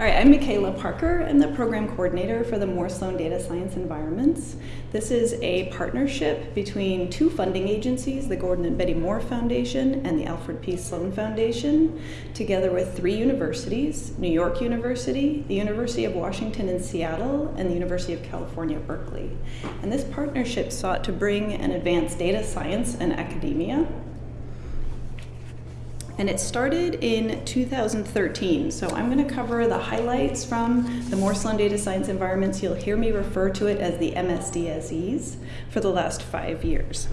All right, I'm Michaela Parker. I'm the program coordinator for the Moore Sloan Data Science Environments. This is a partnership between two funding agencies, the Gordon and Betty Moore Foundation and the Alfred P. Sloan Foundation, together with three universities, New York University, the University of Washington in Seattle, and the University of California, Berkeley. And this partnership sought to bring and advance data science and academia and it started in 2013. So I'm going to cover the highlights from the Moore Sloan Data Science environments. You'll hear me refer to it as the MSDSEs for the last five years.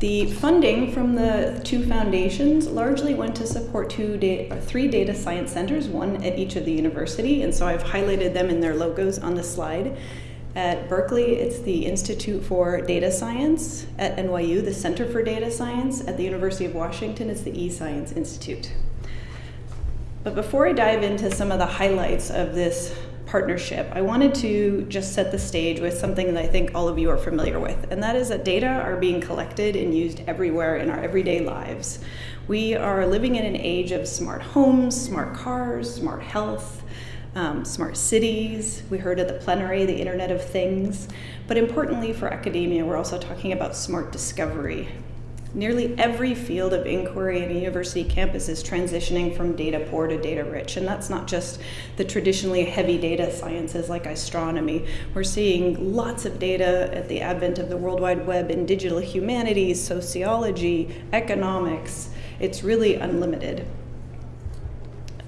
The funding from the two foundations largely went to support two three data science centers, one at each of the university, and so I've highlighted them in their logos on the slide. At Berkeley, it's the Institute for Data Science. At NYU, the Center for Data Science. At the University of Washington, it's the eScience Institute. But before I dive into some of the highlights of this partnership, I wanted to just set the stage with something that I think all of you are familiar with, and that is that data are being collected and used everywhere in our everyday lives. We are living in an age of smart homes, smart cars, smart health, um, smart cities. We heard at the plenary the Internet of Things. But importantly for academia, we're also talking about smart discovery. Nearly every field of inquiry in a university campus is transitioning from data poor to data rich. And that's not just the traditionally heavy data sciences like astronomy. We're seeing lots of data at the advent of the World Wide Web in digital humanities, sociology, economics. It's really unlimited.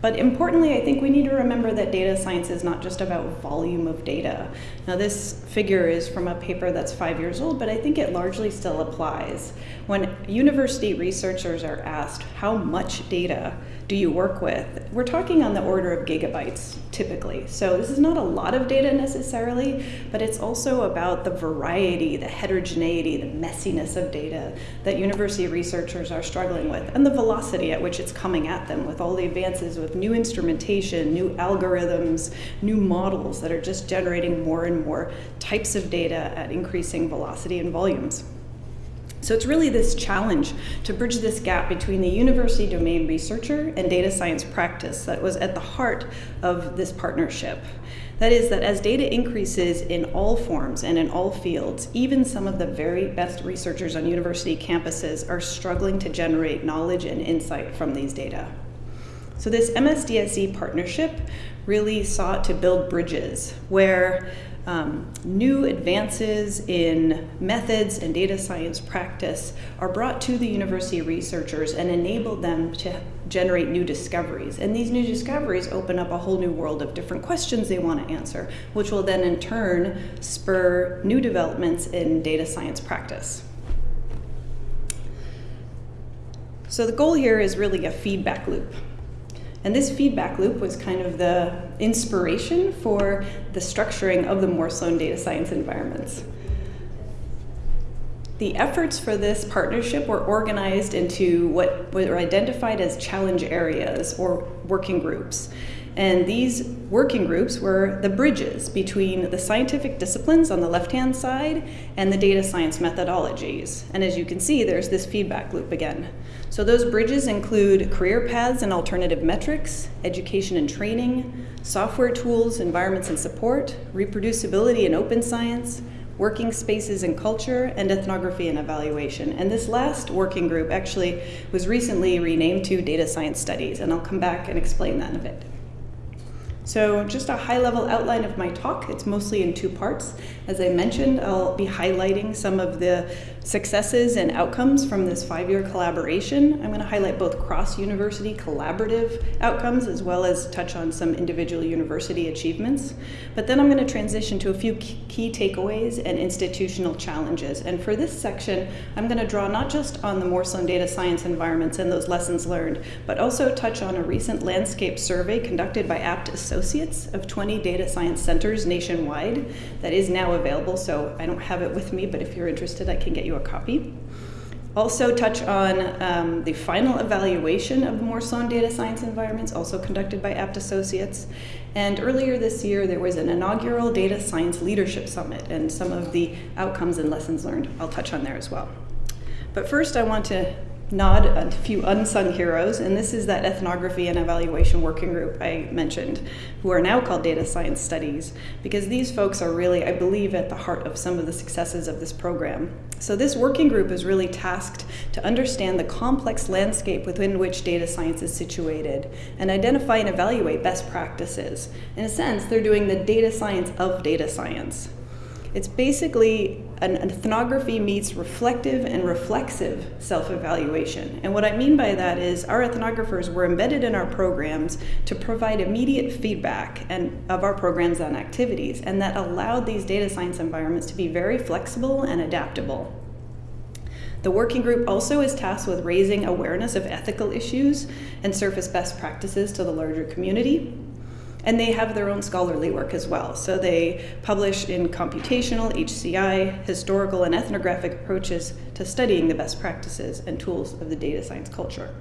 But importantly, I think we need to remember that data science is not just about volume of data. Now this figure is from a paper that's five years old, but I think it largely still applies. When university researchers are asked how much data do you work with, we're talking on the order of gigabytes typically. So this is not a lot of data necessarily, but it's also about the variety, the heterogeneity, the messiness of data that university researchers are struggling with, and the velocity at which it's coming at them with all the advances with new instrumentation, new algorithms, new models that are just generating more and more types of data at increasing velocity and volumes. So it's really this challenge to bridge this gap between the university domain researcher and data science practice that was at the heart of this partnership. That is that as data increases in all forms and in all fields, even some of the very best researchers on university campuses are struggling to generate knowledge and insight from these data. So this MSDSE partnership really sought to build bridges where um, new advances in methods and data science practice are brought to the university researchers and enable them to generate new discoveries. And these new discoveries open up a whole new world of different questions they want to answer, which will then in turn spur new developments in data science practice. So the goal here is really a feedback loop. And this feedback loop was kind of the inspiration for the structuring of the Moore Sloan data science environments. The efforts for this partnership were organized into what were identified as challenge areas or working groups. And these working groups were the bridges between the scientific disciplines on the left-hand side and the data science methodologies. And as you can see, there's this feedback loop again. So those bridges include career paths and alternative metrics, education and training, software tools, environments and support, reproducibility and open science, working spaces and culture, and ethnography and evaluation. And this last working group actually was recently renamed to data science studies, and I'll come back and explain that in a bit. So just a high level outline of my talk. It's mostly in two parts. As I mentioned, I'll be highlighting some of the successes and outcomes from this five-year collaboration. I'm going to highlight both cross-university collaborative outcomes as well as touch on some individual university achievements. But then I'm going to transition to a few key takeaways and institutional challenges. And for this section, I'm going to draw not just on the Moore data science environments and those lessons learned, but also touch on a recent landscape survey conducted by Abt Associates of 20 data science centers nationwide that is now available. So I don't have it with me, but if you're interested, I can get you a copy. Also touch on um, the final evaluation of the Moore Sloan data science environments, also conducted by Abt Associates. And earlier this year, there was an inaugural Data Science Leadership Summit, and some of the outcomes and lessons learned I'll touch on there as well. But first, I want to nod a few unsung heroes, and this is that ethnography and evaluation working group I mentioned, who are now called Data Science Studies, because these folks are really, I believe, at the heart of some of the successes of this program. So, this working group is really tasked to understand the complex landscape within which data science is situated and identify and evaluate best practices. In a sense, they're doing the data science of data science. It's basically an ethnography meets reflective and reflexive self evaluation. And what I mean by that is our ethnographers were embedded in our programs to provide immediate feedback and, of our programs and activities, and that allowed these data science environments to be very flexible and adaptable. The working group also is tasked with raising awareness of ethical issues and surface best practices to the larger community. And they have their own scholarly work as well. So they publish in computational, HCI, historical, and ethnographic approaches to studying the best practices and tools of the data science culture.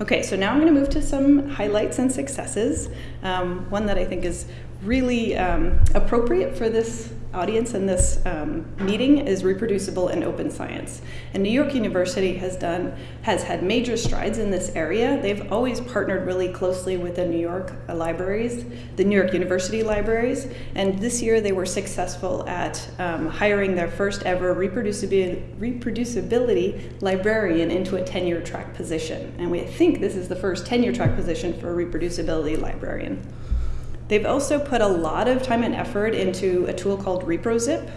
Okay, so now I'm going to move to some highlights and successes. Um, one that I think is really um, appropriate for this audience in this um, meeting is reproducible and open science. And New York University has done has had major strides in this area. They've always partnered really closely with the New York libraries, the New York University libraries, and this year they were successful at um, hiring their first ever reproducibility, reproducibility librarian into a tenure track position. And we think this is the first tenure track position for a reproducibility librarian. They've also put a lot of time and effort into a tool called ReproZip.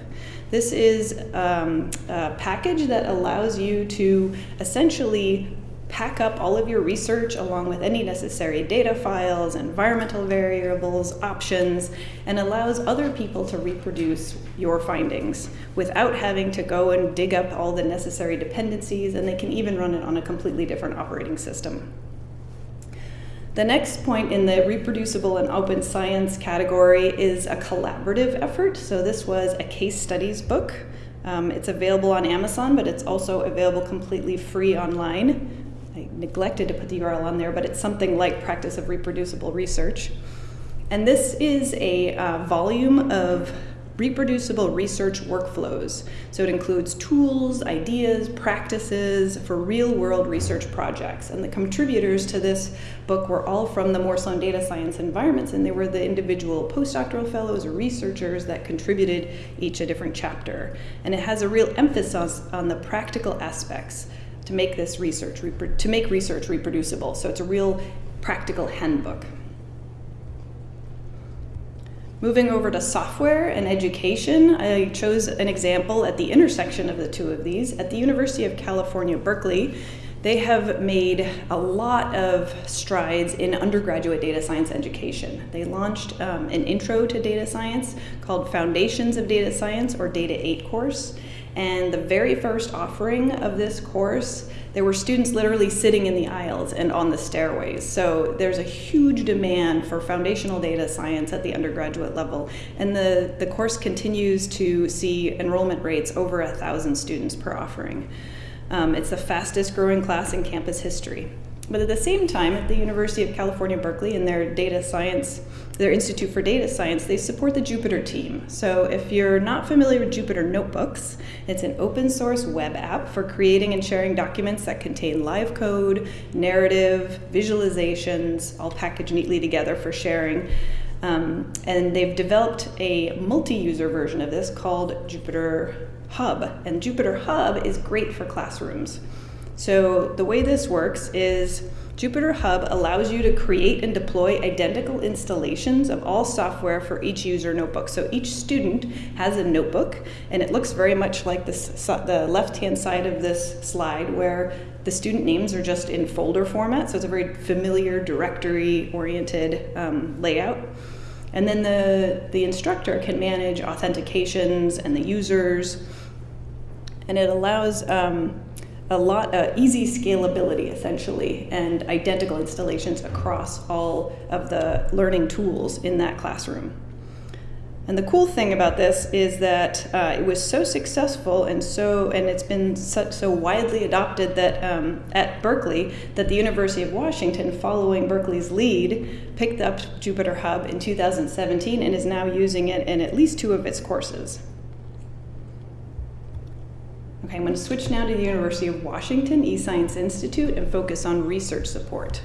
This is um, a package that allows you to essentially pack up all of your research along with any necessary data files, environmental variables, options, and allows other people to reproduce your findings without having to go and dig up all the necessary dependencies, and they can even run it on a completely different operating system. The next point in the reproducible and open science category is a collaborative effort. So this was a case studies book. Um, it's available on Amazon, but it's also available completely free online. I neglected to put the URL on there, but it's something like Practice of Reproducible Research. And this is a uh, volume of reproducible research workflows. So it includes tools, ideas, practices for real world research projects. And the contributors to this book were all from the Moore Sloan data science environments, and they were the individual postdoctoral fellows or researchers that contributed each a different chapter. And it has a real emphasis on the practical aspects to make this research, to make research reproducible. So it's a real practical handbook. Moving over to software and education, I chose an example at the intersection of the two of these. At the University of California, Berkeley, they have made a lot of strides in undergraduate data science education. They launched um, an intro to data science called Foundations of Data Science or Data 8 course. And the very first offering of this course there were students literally sitting in the aisles and on the stairways. So there's a huge demand for foundational data science at the undergraduate level. And the, the course continues to see enrollment rates over a thousand students per offering. Um, it's the fastest growing class in campus history. But at the same time, at the University of California, Berkeley, in their data science, their Institute for Data Science, they support the Jupyter team. So if you're not familiar with Jupyter Notebooks, it's an open source web app for creating and sharing documents that contain live code, narrative, visualizations, all packaged neatly together for sharing. Um, and they've developed a multi-user version of this called Jupyter Hub. And Jupyter Hub is great for classrooms. So the way this works is Jupyter Hub allows you to create and deploy identical installations of all software for each user notebook. So each student has a notebook, and it looks very much like this, the left-hand side of this slide where the student names are just in folder format. So it's a very familiar directory-oriented um, layout. And then the, the instructor can manage authentications and the users, and it allows um, a lot uh, easy scalability essentially and identical installations across all of the learning tools in that classroom. And the cool thing about this is that uh, it was so successful and so and it's been so, so widely adopted that um, at Berkeley that the University of Washington, following Berkeley's lead, picked up Jupyter Hub in 2017 and is now using it in at least two of its courses. Okay, I'm going to switch now to the University of Washington eScience Institute and focus on research support.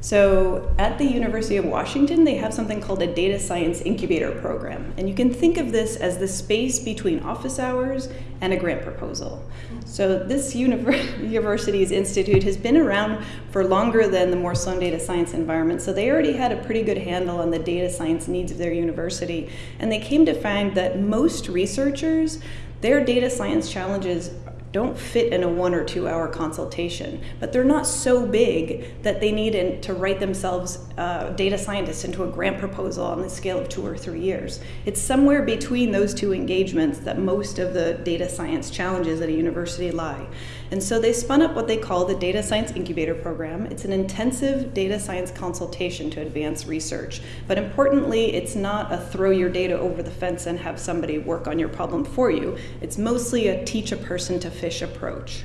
So at the University of Washington, they have something called a data science incubator program. And you can think of this as the space between office hours and a grant proposal. So this university's institute has been around for longer than the Moore Sloan data science environment. So they already had a pretty good handle on the data science needs of their university. And they came to find that most researchers, their data science challenges don't fit in a one or two hour consultation, but they're not so big that they need to write themselves uh, data scientists into a grant proposal on the scale of two or three years. It's somewhere between those two engagements that most of the data science challenges at a university lie. And so they spun up what they call the Data Science Incubator Program. It's an intensive data science consultation to advance research. But importantly, it's not a throw your data over the fence and have somebody work on your problem for you. It's mostly a teach a person to fish approach.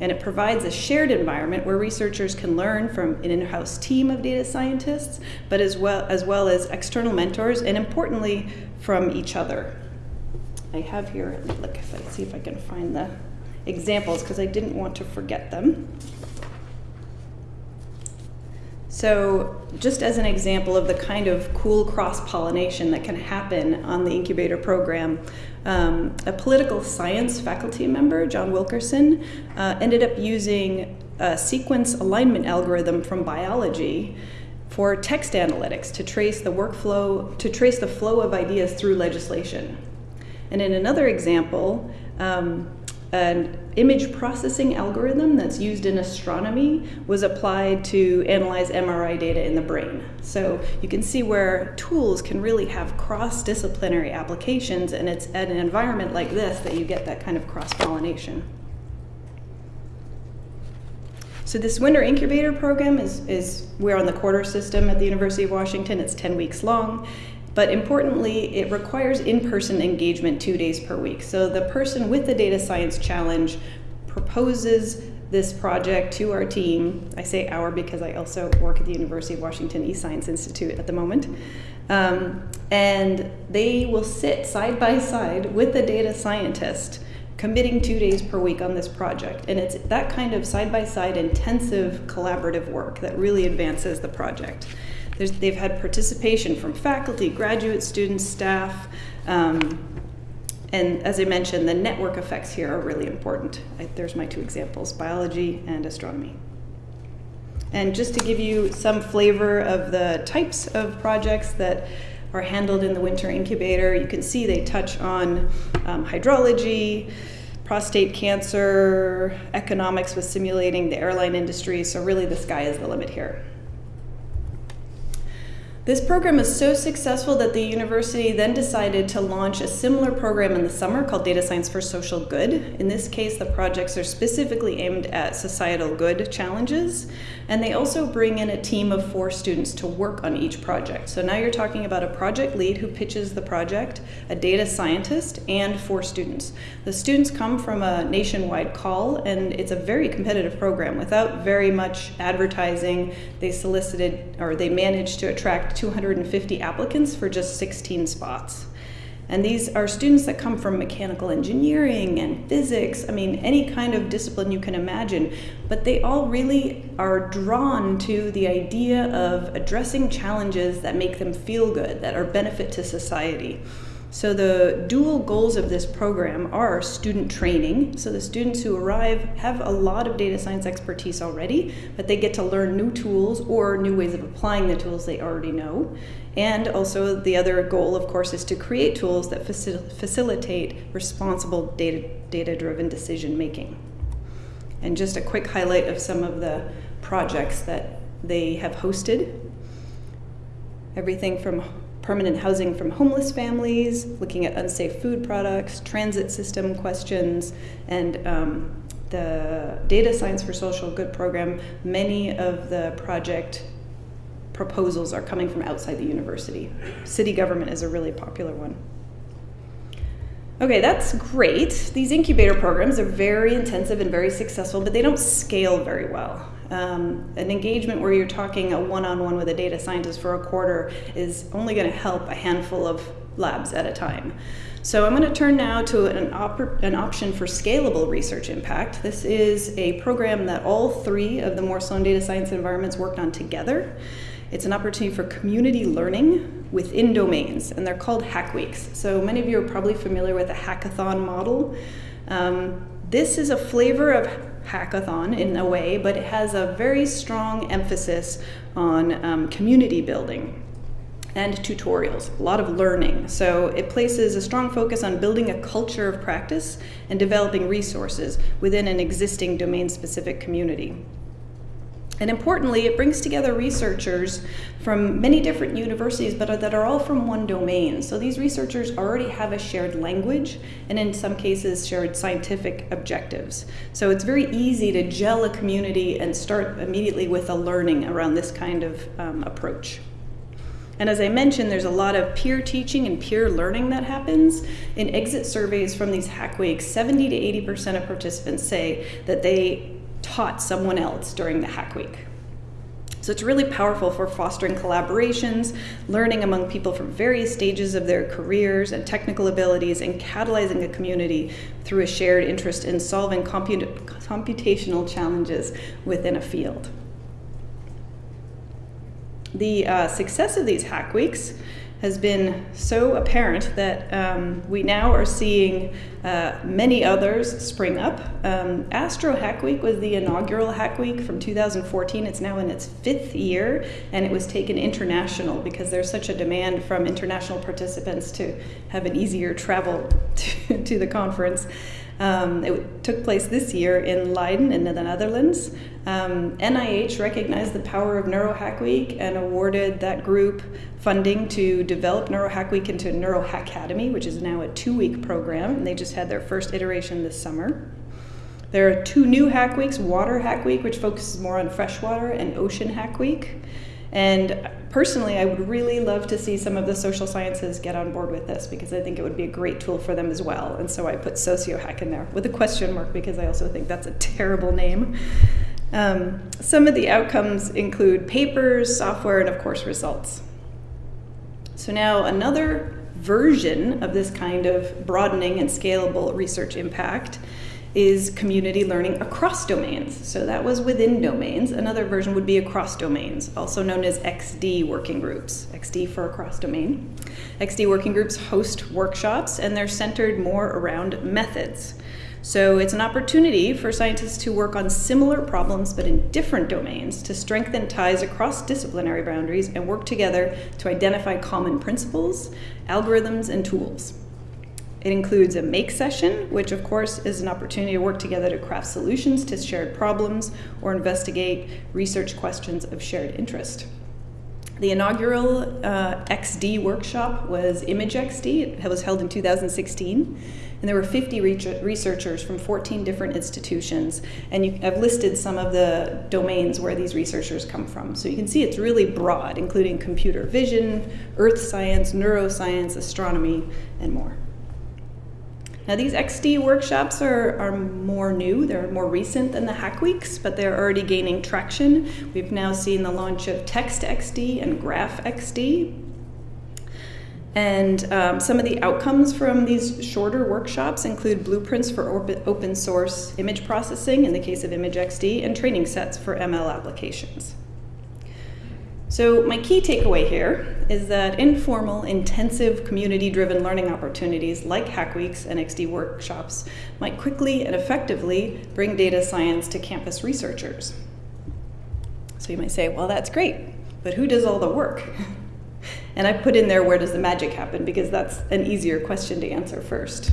And it provides a shared environment where researchers can learn from an in-house team of data scientists, but as well as, well as external mentors, and importantly, from each other. I have here, look if I see if I can find the examples because I didn't want to forget them. So just as an example of the kind of cool cross-pollination that can happen on the incubator program, um, a political science faculty member, John Wilkerson, uh, ended up using a sequence alignment algorithm from biology for text analytics to trace the workflow, to trace the flow of ideas through legislation. And in another example, um, an image processing algorithm that's used in astronomy was applied to analyze MRI data in the brain. So you can see where tools can really have cross-disciplinary applications and it's at an environment like this that you get that kind of cross-pollination. So this winter incubator program is, is we're on the quarter system at the University of Washington. It's 10 weeks long. But importantly, it requires in-person engagement two days per week. So the person with the data science challenge proposes this project to our team. I say our because I also work at the University of Washington eScience Institute at the moment. Um, and they will sit side by side with the data scientist committing two days per week on this project. And it's that kind of side-by-side -side intensive collaborative work that really advances the project. There's, they've had participation from faculty, graduate students, staff, um, and as I mentioned, the network effects here are really important. I, there's my two examples, biology and astronomy. And just to give you some flavor of the types of projects that are handled in the winter incubator, you can see they touch on um, hydrology, prostate cancer, economics with simulating the airline industry, so really the sky is the limit here. This program is so successful that the university then decided to launch a similar program in the summer called Data Science for Social Good. In this case, the projects are specifically aimed at societal good challenges, and they also bring in a team of four students to work on each project. So now you're talking about a project lead who pitches the project, a data scientist, and four students. The students come from a nationwide call, and it's a very competitive program. Without very much advertising, they solicited, or they managed to attract 250 applicants for just 16 spots. And these are students that come from mechanical engineering and physics, I mean, any kind of discipline you can imagine, but they all really are drawn to the idea of addressing challenges that make them feel good, that are benefit to society. So the dual goals of this program are student training. So the students who arrive have a lot of data science expertise already, but they get to learn new tools or new ways of applying the tools they already know. And also the other goal, of course, is to create tools that facil facilitate responsible data-driven data decision making. And just a quick highlight of some of the projects that they have hosted. Everything from permanent housing from homeless families, looking at unsafe food products, transit system questions, and um, the Data Science for Social Good program, many of the project proposals are coming from outside the university. City government is a really popular one. Okay, that's great. These incubator programs are very intensive and very successful, but they don't scale very well. Um, an engagement where you're talking a one-on-one -on -one with a data scientist for a quarter is only going to help a handful of labs at a time. So I'm going to turn now to an, op- an option for scalable research impact. This is a program that all three of the Moore Data Science environments worked on together. It's an opportunity for community learning within domains, and they're called Hack Weeks. So many of you are probably familiar with the hackathon model. Um, this is a flavor of hackathon in a way, but it has a very strong emphasis on um, community building and tutorials, a lot of learning. So it places a strong focus on building a culture of practice and developing resources within an existing domain specific community. And importantly, it brings together researchers from many different universities, but that are all from one domain. So these researchers already have a shared language and in some cases shared scientific objectives. So it's very easy to gel a community and start immediately with a learning around this kind of um, approach. And as I mentioned, there's a lot of peer teaching and peer learning that happens. In exit surveys from these hack weeks, 70 to 80% of participants say that they taught someone else during the hack week. So it's really powerful for fostering collaborations, learning among people from various stages of their careers and technical abilities, and catalyzing a community through a shared interest in solving comput computational challenges within a field. The uh, success of these hack weeks has been so apparent that um, we now are seeing uh, many others spring up. Um, Astro Hack Week was the inaugural Hack Week from 2014. It's now in its fifth year, and it was taken international because there's such a demand from international participants to have an easier travel to, to the conference. Um, it took place this year in Leiden in the Netherlands. Um, NIH recognized the power of NeuroHack Week and awarded that group funding to develop NeuroHack Week into NeuroHack Academy, which is now a two week program, and they just had their first iteration this summer. There are two new Hack Weeks Water Hack Week, which focuses more on freshwater, and Ocean Hack Week. And personally, I would really love to see some of the social sciences get on board with this because I think it would be a great tool for them as well. And so I put sociohack in there with a question mark because I also think that's a terrible name. Um, some of the outcomes include papers, software, and of course, results. So now another version of this kind of broadening and scalable research impact is community learning across domains. So that was within domains. Another version would be across domains, also known as XD working groups, XD for across domain. XD working groups host workshops and they're centered more around methods. So it's an opportunity for scientists to work on similar problems but in different domains to strengthen ties across disciplinary boundaries and work together to identify common principles, algorithms, and tools. It includes a make session, which of course is an opportunity to work together to craft solutions to shared problems or investigate research questions of shared interest. The inaugural uh, XD workshop was Image XD. It was held in 2016. And there were 50 researchers from 14 different institutions. And you, I've listed some of the domains where these researchers come from. So you can see it's really broad, including computer vision, earth science, neuroscience, astronomy, and more. Now these XD workshops are, are more new, they're more recent than the Hack Weeks, but they're already gaining traction. We've now seen the launch of Text XD and Graph XD. And um, some of the outcomes from these shorter workshops include blueprints for open source image processing in the case of ImageXD and training sets for ML applications. So my key takeaway here is that informal, intensive, community-driven learning opportunities like Hack Weeks and XD workshops might quickly and effectively bring data science to campus researchers. So you might say, well, that's great, but who does all the work? and I put in there, where does the magic happen? Because that's an easier question to answer first.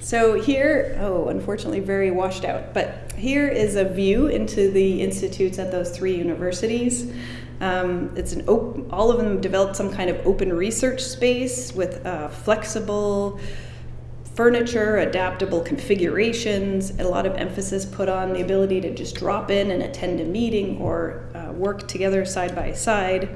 So here, oh, unfortunately very washed out, but here is a view into the institutes at those three universities. Um, it's an all of them developed some kind of open research space with uh, flexible furniture, adaptable configurations, and a lot of emphasis put on the ability to just drop in and attend a meeting or uh, work together side by side.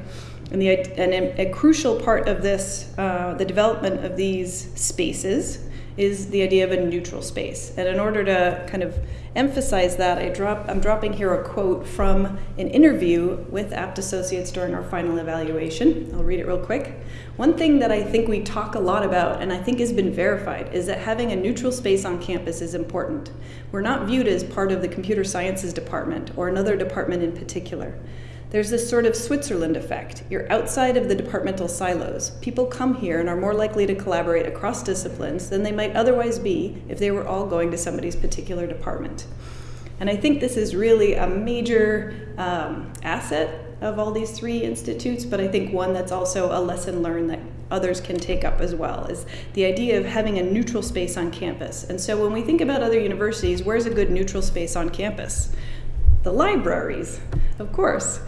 And, the, and a, a crucial part of this, uh, the development of these spaces, is the idea of a neutral space. And in order to kind of emphasize that, I drop, I'm dropping here a quote from an interview with Abt Associates during our final evaluation. I'll read it real quick. One thing that I think we talk a lot about, and I think has been verified, is that having a neutral space on campus is important. We're not viewed as part of the computer sciences department or another department in particular. There's this sort of Switzerland effect. You're outside of the departmental silos. People come here and are more likely to collaborate across disciplines than they might otherwise be if they were all going to somebody's particular department. And I think this is really a major um, asset of all these three institutes, but I think one that's also a lesson learned that others can take up as well is the idea of having a neutral space on campus. And so when we think about other universities, where's a good neutral space on campus? The libraries, of course.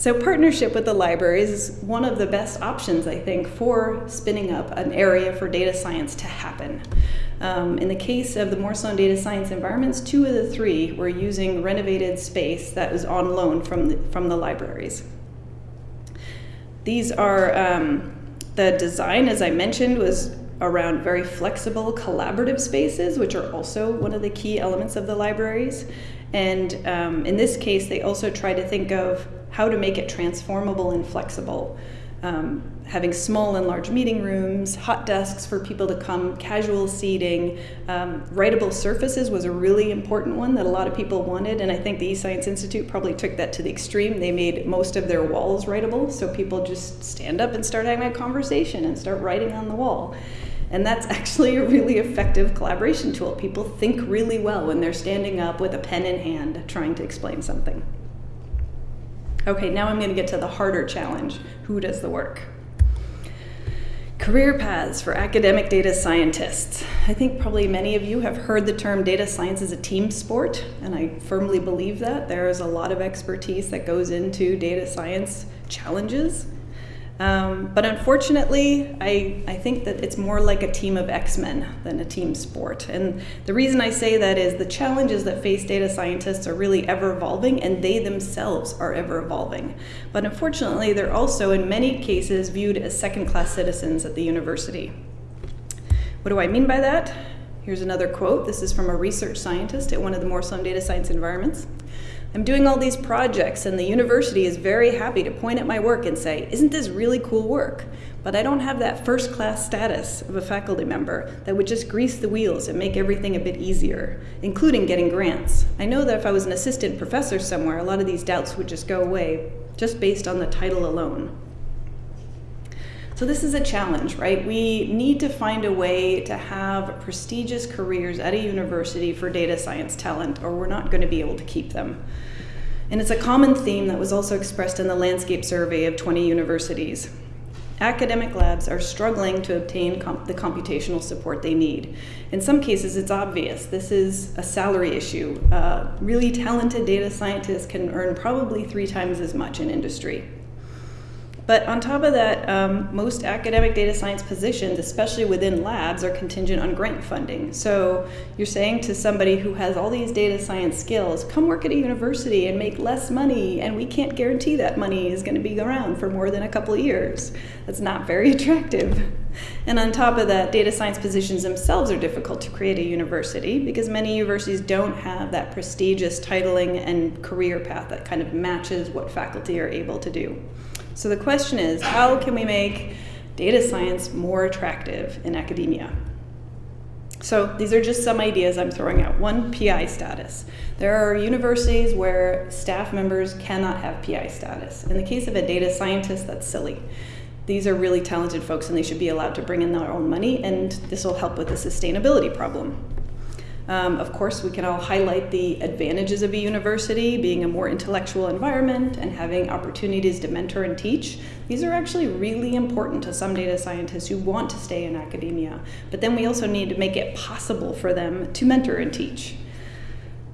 So partnership with the libraries is one of the best options, I think, for spinning up an area for data science to happen. Um, in the case of the Moore Sloan data science environments, two of the three were using renovated space that was on loan from the, from the libraries. These are, um, the design, as I mentioned, was around very flexible collaborative spaces, which are also one of the key elements of the libraries. And um, in this case, they also try to think of how to make it transformable and flexible um, having small and large meeting rooms, hot desks for people to come, casual seating, um, writable surfaces was a really important one that a lot of people wanted, and I think the eScience Institute probably took that to the extreme. They made most of their walls writable, so people just stand up and start having a conversation and start writing on the wall. And that's actually a really effective collaboration tool. People think really well when they're standing up with a pen in hand trying to explain something. Okay, now I'm going to get to the harder challenge. Who does the work? Career paths for academic data scientists. I think probably many of you have heard the term data science is a team sport, and I firmly believe that. There is a lot of expertise that goes into data science challenges. Um, but unfortunately, I, I think that it's more like a team of X-Men than a team sport. And the reason I say that is the challenges that face data scientists are really ever evolving and they themselves are ever evolving. But unfortunately, they're also in many cases viewed as second-class citizens at the university. What do I mean by that? Here's another quote. This is from a research scientist at one of the Sloan data science environments. I'm doing all these projects, and the university is very happy to point at my work and say, Isn't this really cool work? But I don't have that first class status of a faculty member that would just grease the wheels and make everything a bit easier, including getting grants. I know that if I was an assistant professor somewhere, a lot of these doubts would just go away just based on the title alone. So this is a challenge, right? We need to find a way to have prestigious careers at a university for data science talent, or we're not going to be able to keep them. And it's a common theme that was also expressed in the landscape survey of 20 universities. Academic labs are struggling to obtain comp the computational support they need. In some cases, it's obvious. This is a salary issue. Uh, really talented data scientists can earn probably three times as much in industry. But on top of that, um, most academic data science positions, especially within labs, are contingent on grant funding. So you're saying to somebody who has all these data science skills, come work at a university and make less money, and we can't guarantee that money is going to be around for more than a couple of years. That's not very attractive. And on top of that, data science positions themselves are difficult to create a university because many universities don't have that prestigious titling and career path that kind of matches what faculty are able to do. So the question is, how can we make data science more attractive in academia? So these are just some ideas I'm throwing out. One, PI status. There are universities where staff members cannot have PI status. In the case of a data scientist, that's silly. These are really talented folks and they should be allowed to bring in their own money and this will help with the sustainability problem. Um, of course, we can all highlight the advantages of a university, being a more intellectual environment and having opportunities to mentor and teach. These are actually really important to some data scientists who want to stay in academia. But then we also need to make it possible for them to mentor and teach.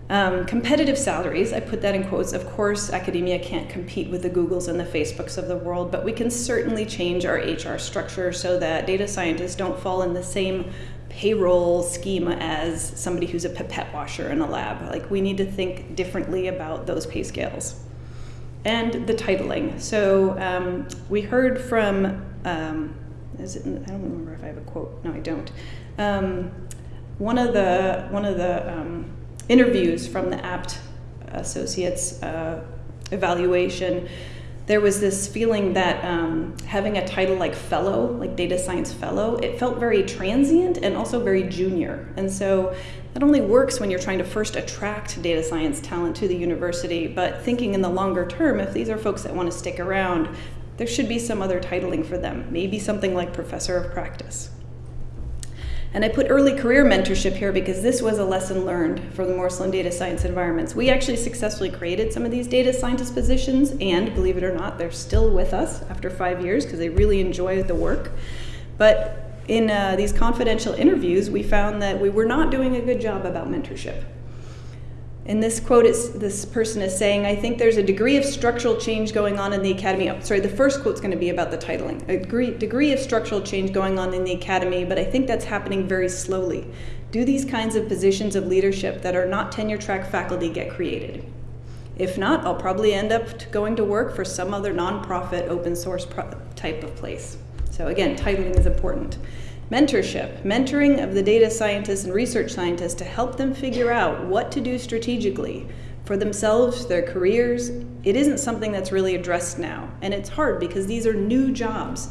Um, competitive salaries, I put that in quotes. Of course, academia can't compete with the Googles and the Facebooks of the world, but we can certainly change our HR structure so that data scientists don't fall in the same payroll schema as somebody who's a pipette washer in a lab. Like we need to think differently about those pay scales. And the titling. So um, we heard from, um, is it, I don't remember if I have a quote, no I don't. Um, one of the one of the um, interviews from the Abt Associates uh, evaluation there was this feeling that um, having a title like fellow, like data science fellow, it felt very transient and also very junior. And so that only works when you're trying to first attract data science talent to the university. But thinking in the longer term, if these are folks that want to stick around, there should be some other titling for them, maybe something like professor of practice. And I put early career mentorship here because this was a lesson learned for the Morris Sloan data science environments. We actually successfully created some of these data scientist positions, and believe it or not, they're still with us after five years because they really enjoy the work. But in uh, these confidential interviews, we found that we were not doing a good job about mentorship. In this quote, this person is saying, I think there's a degree of structural change going on in the academy. Oh, sorry, the first quote is going to be about the titling. A degree, degree of structural change going on in the academy, but I think that's happening very slowly. Do these kinds of positions of leadership that are not tenure track faculty get created? If not, I'll probably end up going to work for some other nonprofit open source type of place. So again, titling is important. Mentorship, mentoring of the data scientists and research scientists to help them figure out what to do strategically for themselves, their careers. It isn't something that's really addressed now. And it's hard because these are new jobs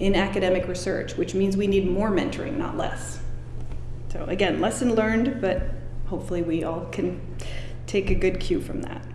in academic research, which means we need more mentoring, not less. So again, lesson learned, but hopefully we all can take a good cue from that.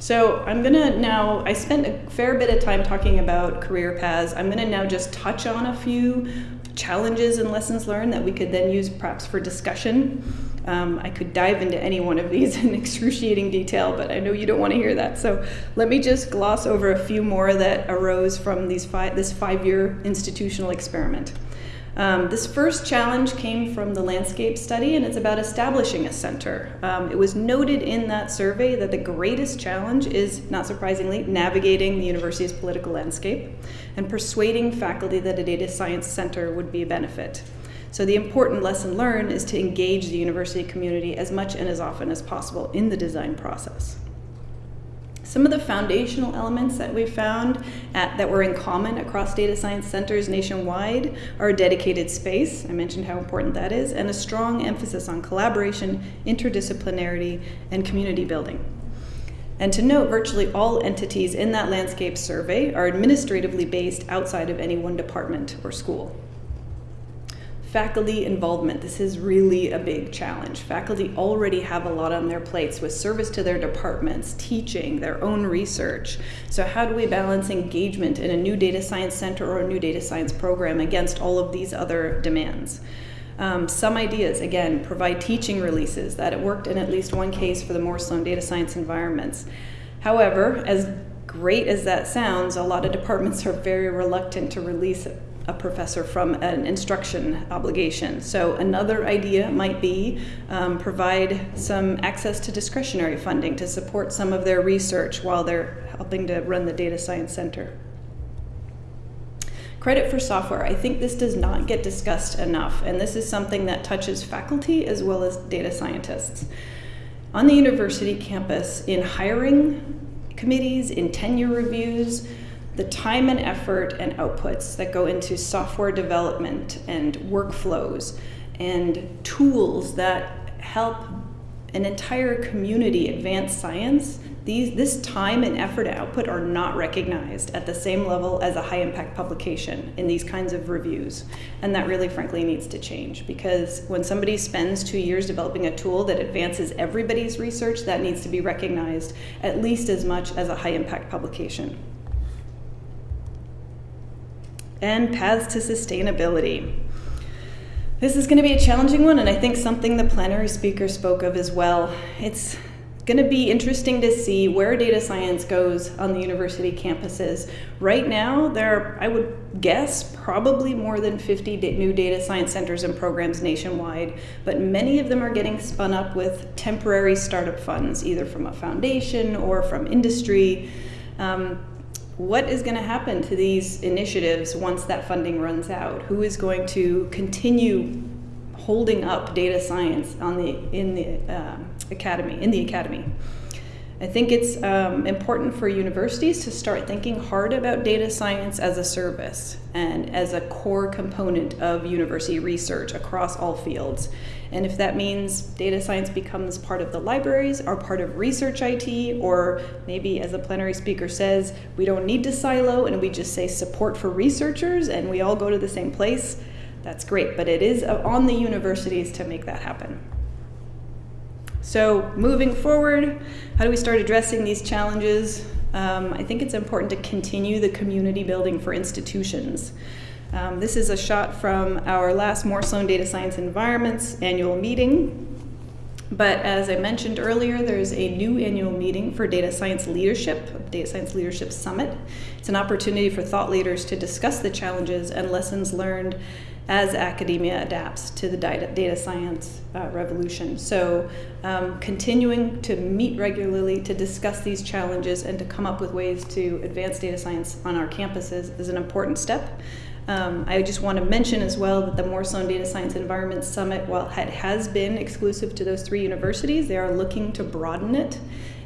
So I'm gonna now, I spent a fair bit of time talking about career paths. I'm gonna now just touch on a few challenges and lessons learned that we could then use perhaps for discussion. Um, I could dive into any one of these in excruciating detail, but I know you don't want to hear that. So let me just gloss over a few more that arose from these five, this five-year institutional experiment. Um, this first challenge came from the landscape study, and it's about establishing a center. Um, it was noted in that survey that the greatest challenge is, not surprisingly, navigating the university's political landscape and persuading faculty that a data science center would be a benefit. So the important lesson learned is to engage the university community as much and as often as possible in the design process. Some of the foundational elements that we found at, that were in common across data science centers nationwide are a dedicated space, I mentioned how important that is, and a strong emphasis on collaboration, interdisciplinarity, and community building. And to note, virtually all entities in that landscape survey are administratively based outside of any one department or school. Faculty involvement. This is really a big challenge. Faculty already have a lot on their plates with service to their departments, teaching, their own research. So how do we balance engagement in a new data science center or a new data science program against all of these other demands? Um, some ideas, again, provide teaching releases. That it worked in at least one case for the Morris Sloan data science environments. However, as great as that sounds, a lot of departments are very reluctant to release a professor from an instruction obligation. So another idea might be um, provide some access to discretionary funding to support some of their research while they're helping to run the data science center. Credit for software. I think this does not get discussed enough, and this is something that touches faculty as well as data scientists. On the university campus, in hiring committees, in tenure reviews, the time and effort and outputs that go into software development and workflows and tools that help an entire community advance science, these, this time and effort and output are not recognized at the same level as a high impact publication in these kinds of reviews. And that really, frankly, needs to change because when somebody spends two years developing a tool that advances everybody's research, that needs to be recognized at least as much as a high impact publication and paths to sustainability. This is going to be a challenging one, and I think something the plenary speaker spoke of as well. It's going to be interesting to see where data science goes on the university campuses. Right now, there are, I would guess, probably more than 50 new data science centers and programs nationwide, but many of them are getting spun up with temporary startup funds, either from a foundation or from industry. Um, what is going to happen to these initiatives once that funding runs out? Who is going to continue holding up data science on the in the uh, academy in the academy? I think it's um, important for universities to start thinking hard about data science as a service and as a core component of university research across all fields. And if that means data science becomes part of the libraries or part of research IT, or maybe as the plenary speaker says, we don't need to silo and we just say support for researchers and we all go to the same place, that's great. But it is on the universities to make that happen. So moving forward, how do we start addressing these challenges? Um, I think it's important to continue the community building for institutions. Um, this is a shot from our last Moore Sloan Data Science Environments annual meeting. But as I mentioned earlier, there's a new annual meeting for Data Science Leadership, Data Science Leadership Summit. It's an opportunity for thought leaders to discuss the challenges and lessons learned as academia adapts to the data, science uh, revolution. So um, continuing to meet regularly to discuss these challenges and to come up with ways to advance data science on our campuses is an important step. Um, I just want to mention as well that the Moore Sloan Data Science Environment Summit, while it has been exclusive to those three universities, they are looking to broaden it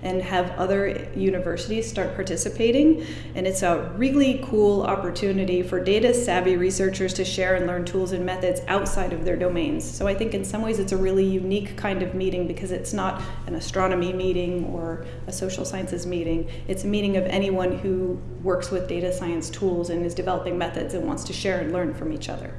and have other universities start participating. And it's a really cool opportunity for data savvy researchers to share and learn tools and methods outside of their domains. So I think in some ways it's a really unique kind of meeting because it's not an astronomy meeting or a social sciences meeting. It's a meeting of anyone who works with data science tools and is developing methods and wants to share and learn from each other.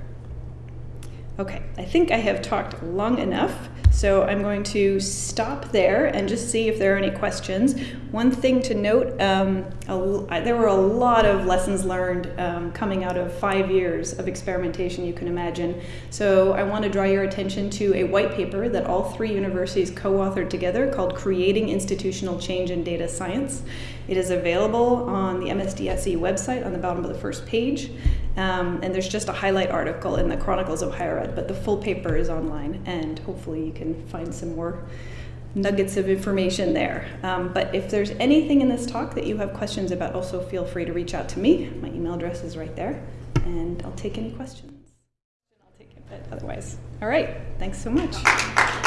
Okay, I think I have talked long enough. So I'm going to stop there and just see if there are any questions. One thing to note, um, a, there were a lot of lessons learned um, coming out of five years of experimentation, you can imagine. So I want to draw your attention to a white paper that all three universities co-authored together called Creating Institutional Change in Data Science. It is available on the MSDSE website on the bottom of the first page. Um, and there's just a highlight article in the Chronicles of Higher Ed, but the full paper is online, and hopefully you can find some more nuggets of information there. Um, but if there's anything in this talk that you have questions about, also feel free to reach out to me. My email address is right there, and I'll take any questions. I'll take it, but otherwise. All right, thanks so much.